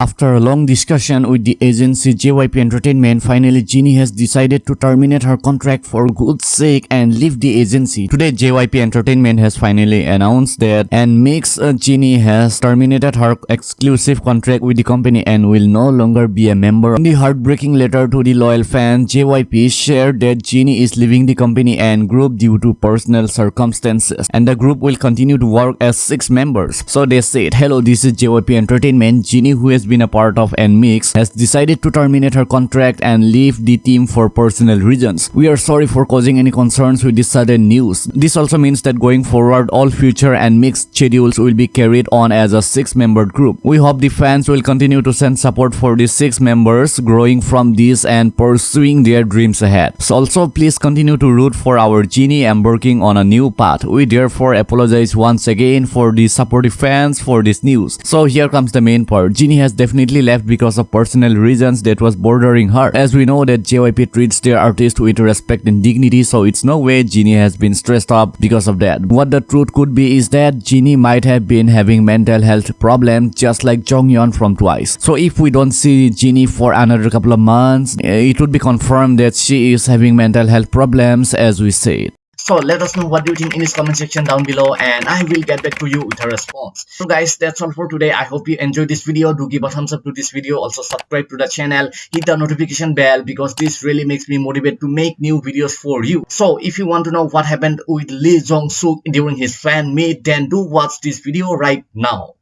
After a long discussion with the agency JYP Entertainment, finally Jinni has decided to terminate her contract for good sake and leave the agency. Today JYP Entertainment has finally announced that and makes uh, Jinni has terminated her exclusive contract with the company and will no longer be a member. In the heartbreaking letter to the loyal fans, JYP shared that Jinni is leaving the company and group due to personal circumstances and the group will continue to work as six members. So they said, hello this is JYP Entertainment, Jinni who has been a part of NMIXX has decided to terminate her contract and leave the team for personal reasons. We are sorry for causing any concerns with this sudden news. This also means that going forward, all future NMIXX schedules will be carried on as a six-membered group. We hope the fans will continue to send support for the six members growing from this and pursuing their dreams ahead. So also please continue to root for our Jinni embarking on a new path. We therefore apologize once again for the supportive fans for this news. So here comes the main part. Jinni has definitely left because of personal reasons that was bordering her. As we know that JYP treats their artists with respect and dignity so it's no way Jinni has been stressed up because of that. What the truth could be is that Jinni might have been having mental health problems just like Jeongyeon from Twice. So if we don't see Jinni for another couple of months, eh, it would be confirmed that she is having mental health problems as we said. So let us know what you think in this comment section down below and I will get back to you with a response. So guys that's all for today. I hope you enjoyed this video. Do give a thumbs up to this video. Also subscribe to the channel. Hit the notification bell because this really makes me motivated to make new videos for you. So if you want to know what happened with Lee Jong Suk during his fan meet then do watch this video right now.